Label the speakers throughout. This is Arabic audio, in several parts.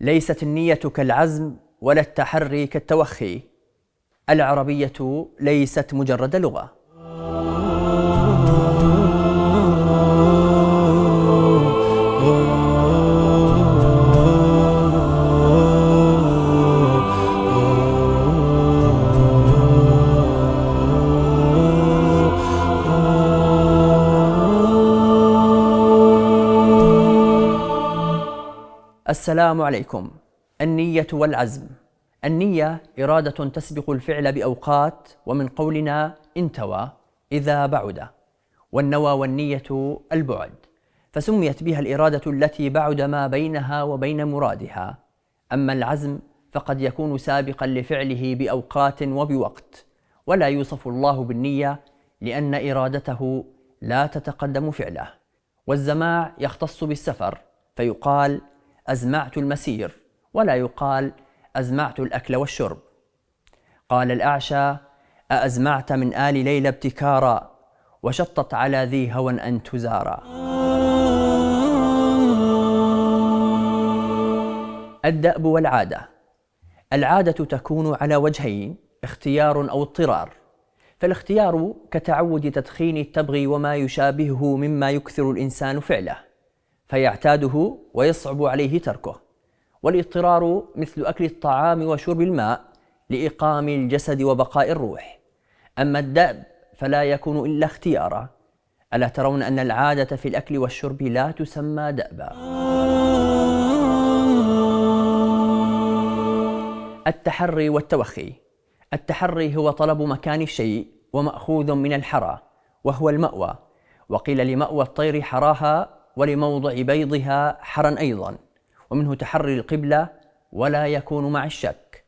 Speaker 1: ليست النية كالعزم ولا التحري كالتوخي. العربية ليست مجرد لغة. السلام عليكم. النية والعزم. النية إرادة تسبق الفعل بأوقات ومن قولنا انتوى إذا بعد. والنوى والنية البعد. فسميت بها الإرادة التي بعد ما بينها وبين مرادها. أما العزم فقد يكون سابقا لفعله بأوقات وبوقت. ولا يوصف الله بالنية لأن إرادته لا تتقدم فعله. والزماع يختص بالسفر فيقال أزمعت المسير ولا يقال أزمعت الأكل والشرب. قال الأعشى أأزمعت من آل ليلى ابتكارا وشطت على ذي هوى أن تزارا. الدأب والعادة. العادة تكون على وجهين اختيار أو اضطرار. فالاختيار كتعود تدخين التبغي وما يشابهه مما يكثر الإنسان فعله. فيعتاده ويصعب عليه تركه. والاضطرار مثل أكل الطعام وشرب الماء لإقام الجسد وبقاء الروح. أما الدأب فلا يكون إلا اختيارا. ألا ترون أن العادة في الأكل والشرب لا تسمى دأبا؟ التحري والتوخي. التحري هو طلب مكان الشيء ومأخوذ من الحرى وهو المأوى. وقيل لمأوى الطير حراها ولموضع بيضها حرا أيضا ومنه تحري القبلة ولا يكون مع الشك.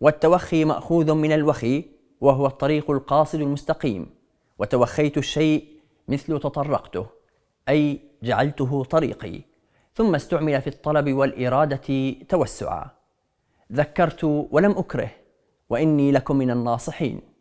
Speaker 1: والتوخي مأخوذ من الوخي وهو الطريق القاصد المستقيم. وتوخيت الشيء مثل تطرقته أي جعلته طريقي. ثم استعمل في الطلب والإرادة توسعا. ذكرت ولم أكره وإني لكم من الناصحين.